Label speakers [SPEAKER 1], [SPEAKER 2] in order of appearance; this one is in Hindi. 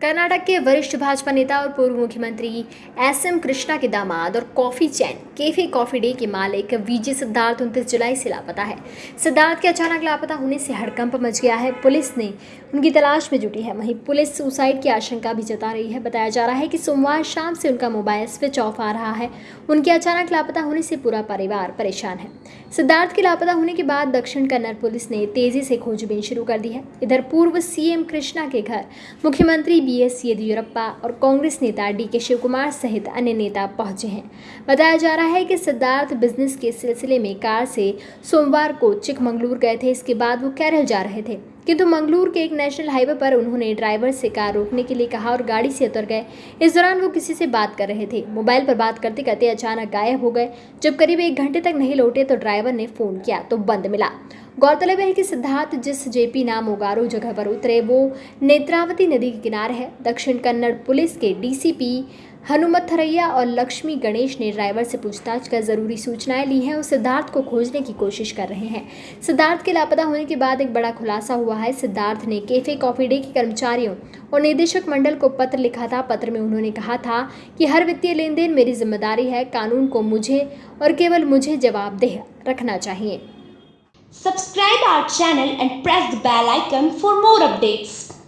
[SPEAKER 1] कर्नाटक के वरिष्ठ भाजपा नेता और पूर्व मुख्यमंत्री एस एम कृष्णा के दामाद और coffee chain, Cafe Coffee Day के मालिक वीजे सिद्धार्थ उनतीस जुलाई से लापता है। सिद्धार्थ के अचानक लापता होने से हड़कंप मच गया है। पुलिस ने उनकी तलाश में जुटी है। वहीं पुलिस सुसाइड की आशंका भी जता रही है। बताया जा रहा है कि सोमवार शाम से उनका मोबाइल स्विच ऑफ़ आ रहा है। उनके अचानक लापता होने से पूरा परिवार परेशान है। सिद्धार्थ के लापता होने के बाद दक्षिण कन्नड़ पुलिस ने तेज़ी से खोजबीन शुरू कर दी है। इधर पूर्व सीएम कृष्णा के घर मुख्यमंत्री बी एस येदियुरप्पा और कांग्रेस नेता डी के शिवकुमार सहित अन्य नेता पहुँचे हैं। बताया जा रहा है कि सिद्धार्थ बिज़नेस के सिलसिले में कार से सोमवार को चिकमंगलूर गए थे। इसके बाद वो केरल जा रहे थे। किंतु मंगलूर के एक नेशनल हाईवे पर उन्होंने ड्राइवर से कार रोकने के लिए कहा और गाड़ी से उतर गए। इस दौरान वो किसी से बात कर रहे थे। मोबाइल पर बात करते करते अचानक गायब हो गए। जब करीब एक घंटे तक नहीं लौटे तो ड्राइवर ने फ़ोन किया तो बंद मिला। गौरतलब है कि सिद्धार्थ जिस जेपी नाम उगारो जगह पर उतरे, वो नेत्रावती नदी के किनारे है। दक्षिण कन्नड़ पुलिस के डीसीपी हनुमत थरैया और लक्ष्मी गणेश ने ड्राइवर से पूछताछ कर ज़रूरी सूचनाएँ ली हैं और सिद्धार्थ को खोजने की कोशिश कर रहे हैं। सिद्धार्थ के लापता होने के बाद एक बड़ा खुलासा हुआ है। सिद्धार्थ ने कैफ़े कॉफ़ी डे के कर्मचारियों और निदेशक मंडल को पत्र लिखा था। पत्र में उन्होंने कहा था कि हर वित्तीय लेन देन मेरी ज़िम्मेदारी है। कानून को मुझे और केवल मुझे जवाबदेह रखना चाहिए।
[SPEAKER 2] Subscribe our channel and press the bell icon for more updates.